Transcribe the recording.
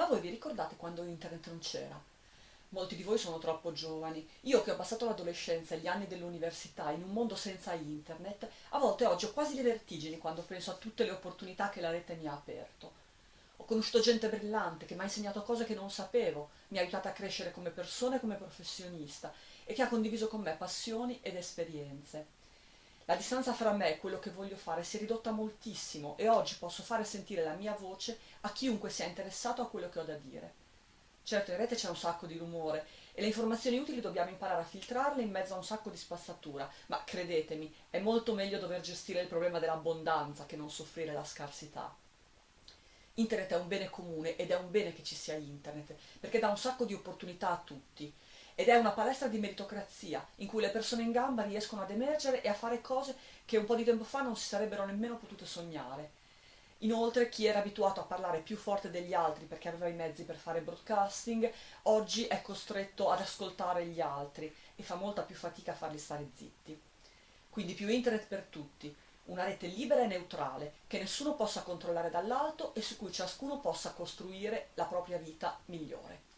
Ma voi vi ricordate quando internet non c'era? Molti di voi sono troppo giovani. Io che ho passato l'adolescenza e gli anni dell'università in un mondo senza internet, a volte oggi ho quasi le vertigini quando penso a tutte le opportunità che la rete mi ha aperto. Ho conosciuto gente brillante che mi ha insegnato cose che non sapevo, mi ha aiutato a crescere come persona e come professionista e che ha condiviso con me passioni ed esperienze. La distanza fra me e quello che voglio fare si è ridotta moltissimo e oggi posso fare sentire la mia voce a chiunque sia interessato a quello che ho da dire. Certo, in rete c'è un sacco di rumore e le informazioni utili dobbiamo imparare a filtrarle in mezzo a un sacco di spazzatura, ma credetemi, è molto meglio dover gestire il problema dell'abbondanza che non soffrire la scarsità. Internet è un bene comune ed è un bene che ci sia internet, perché dà un sacco di opportunità a tutti ed è una palestra di meritocrazia in cui le persone in gamba riescono ad emergere e a fare cose che un po' di tempo fa non si sarebbero nemmeno potute sognare. Inoltre chi era abituato a parlare più forte degli altri perché aveva i mezzi per fare broadcasting, oggi è costretto ad ascoltare gli altri e fa molta più fatica a farli stare zitti. Quindi più internet per tutti, una rete libera e neutrale, che nessuno possa controllare dall'alto e su cui ciascuno possa costruire la propria vita migliore.